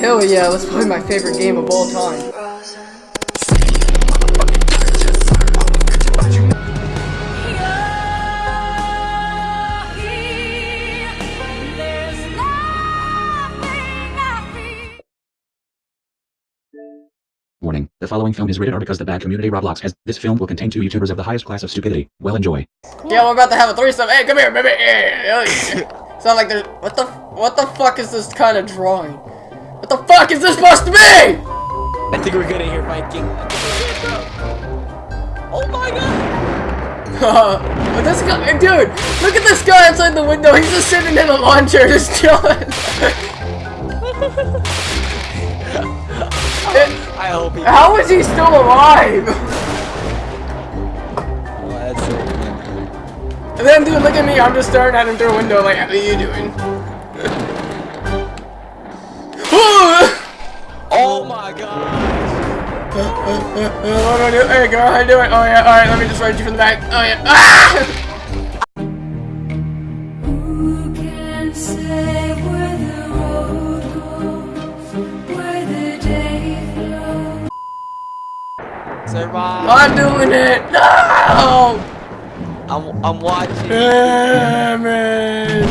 Hell yeah, let's play my favorite game of all time. Warning. The following film is rated R because the bad community Roblox has. this film will contain two YouTubers of the highest class of stupidity. Well enjoy. Yeah, we're about to have a threesome. Hey, come here, baby. Sound like there's what the what the fuck is this kind of drawing? What the fuck is this supposed to be? I think we're good in here, Viking. Oh my god! but this guy, dude, look at this guy outside the window. He's just sitting in a lawn chair, just chilling. I hope he. How is he still alive? And then, dude, look at me. I'm just staring at him through a window, like, what are you doing? My god! what do I do? Hey, girl, how you doing? Oh yeah, all right. Let me just ride you from the back. Oh yeah. Ah! Who can say where the road goes, where the day flows? Survive! I'm doing it. No! I'm, I'm watching. Damn it!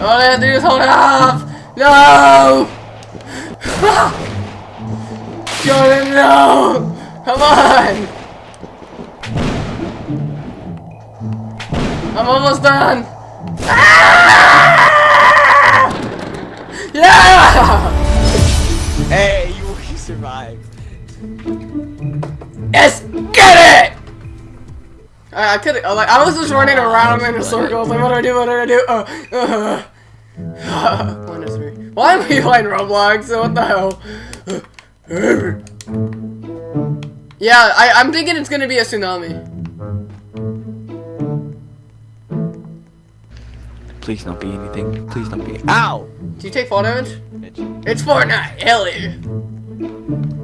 All I have to do is hold it off. No! Jordan, no! Come on! I'm almost done. Ah! Yeah! Hey, you, survived. Yes, get it! I, I could like I was just running around in a circle. Like, what do I do? What do I do? Uh, uh. One is three. Why am I playing Roblox? What the hell? yeah, I, I'm thinking it's gonna be a tsunami. Please don't be anything. Please don't be. Ow! Do you take fall damage? Bitch. It's Fortnite. Hell yeah.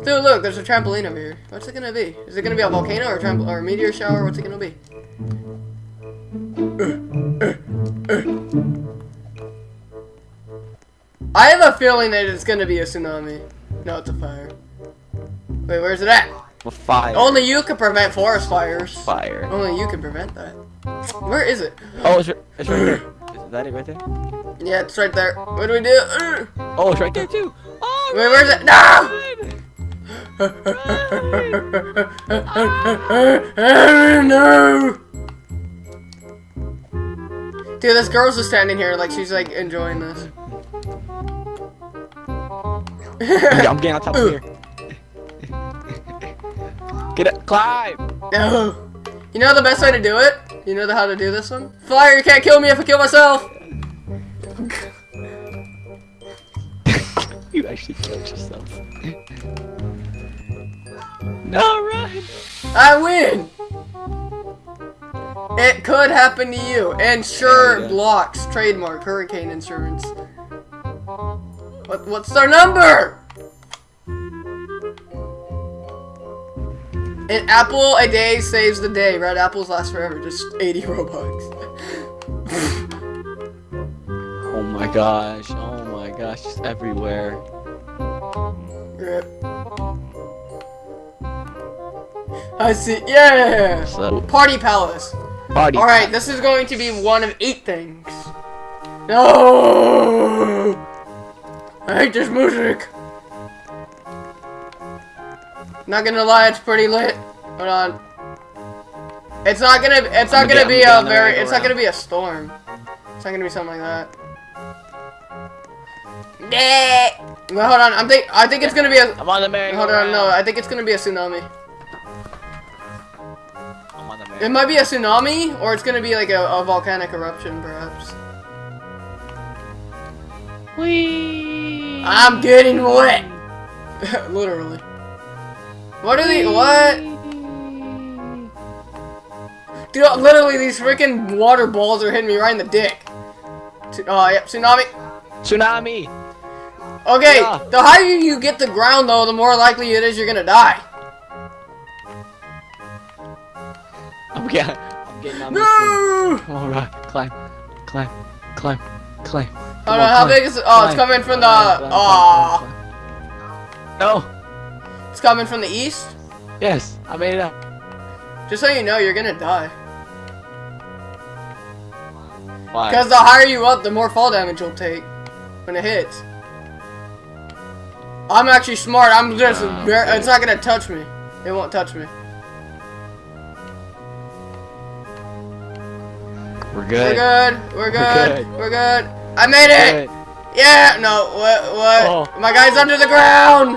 Dude, look, there's a trampoline over here. What's it gonna be? Is it gonna be a volcano or a, or a meteor shower? What's it gonna be? I have a feeling that it's gonna be a tsunami. No, it's a fire. Wait, where's it at? Well, fire. Only you can prevent forest fires. Fire. Only you can prevent that. Where is it? Oh, it's, right- it's right there. Is that it right there? Yeah, it's right there. What do we do? Oh, it's right there too. Oh, Wait, where's it? No! no! Dude, this girl's just standing here like she's like enjoying this. Yeah, I'm getting on top of uh. here. Get it, climb. no. You know the best way to do it? You know the, how to do this one? Fire, you can't kill me if I kill myself! You actually killed yourself. no, run. I win! It could happen to you. And sure, Yeah. blocks, trademark, hurricane insurance. What, what's their number? An apple a day saves the day. Red apples last forever. Just 80 Robux. Oh my gosh. Oh my gosh. Just everywhere. Rip. I see. Yeah! So, Party Palace. party. Alright, this is going to be one of eight things. No! Hate this music. Not gonna lie, it's pretty lit. Hold on. It's not gonna. It's not gonna gonna be a very. It's not gonna be a storm. It's not gonna be something like that. No, hold on. I'm think. I think it's gonna be a. I'm on the merry Hold on. No, I think it's gonna be a tsunami. I'm on the It might be a tsunami, or it's gonna be like a, a volcanic eruption, perhaps. Whee! I'm getting wet. Literally. What are they? What? Dude, literally, these freaking water balls are hitting me right in the dick. Tsu- Oh, yep, tsunami. Tsunami! Okay, Yeah. the higher you get the ground, though, the more likely it is you're gonna die. I'm getting, I'm getting on No! Alright, climb, climb, climb, Clay. Oh no, how big is it? Oh, it's coming from the. Oh, No. it's coming from the east. Yes, I made it up. Just so you know, you're gonna die. Why? Because the higher you up, the more fall damage you'll take when it hits. I'm actually smart. I'm just. Ah, Ver- okay. It's not gonna touch me. It won't touch me. we're good. We're good. good. We're good. good. We're good. I made it. Yeah. No. What? What? Oh. My guy's under the ground.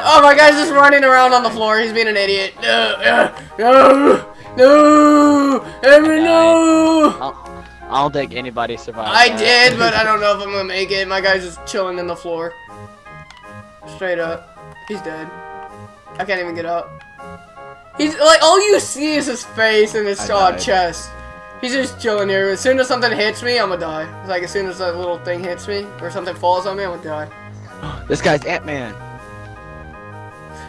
Oh, my guy's just running around on the floor. He's being an idiot. No. No. No. Henry, no. I'll, I don't think anybody survived. I that. did, but I don't know if I'm gonna make it. My guy's just chilling in the floor. Straight up. He's dead. I can't even get up. He's like all you see is his face and his uh, chest. He's just chilling here. As soon as something hits me, I'm gonna die. Like as soon as that little thing hits me or something falls on me, I'm gonna die. This guy's Ant Man.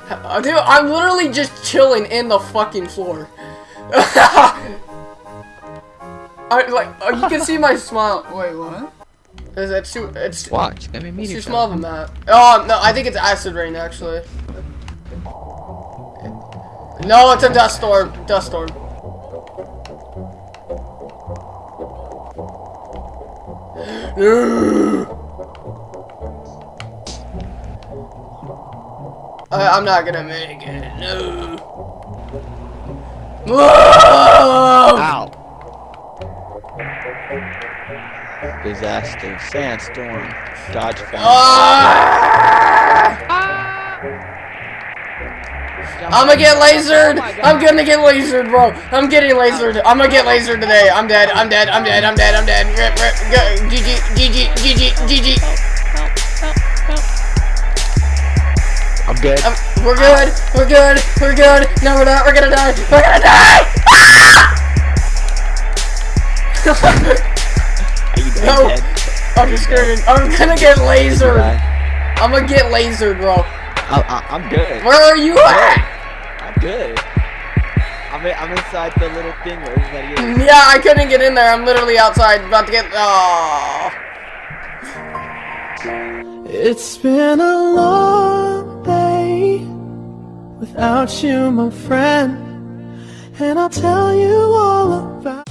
Uh, Dude, I'm literally just chilling in the fucking floor. I like uh, you can see my smile. Wait, what? Is it too? It's Watch. Let me meet It's you. too small of a map. Oh, no, I think it's acid rain, actually. No, it's a dust storm. Dust storm. I, uh, I'm not gonna make it. No. Whoa! Ow. Disaster. Sandstorm. Dodge fence. Ah! ah! ah! I'm gonna get lasered. I'm gonna get lasered, bro. I'm getting lasered. I'm gonna get lasered today. I'm dead. I'm dead. I'm dead. I'm dead. I'm dead. Rip, rip, go. GG, GG, GG, GG. I'm good. Um, we're good. We're good. We're good. No, we're not. We're gonna die. We're gonna die. Are you No. I'm just screaming. I'm gonna get lasered. I'm gonna get lasered, bro. I, I, I'm good. Where are you at? I'm good. I'm, in, I'm inside the little thing where everybody is. Yeah, I couldn't get in there. I'm literally outside, about to get. Oh. It's been a long day without you, my friend, and I'll tell you all about.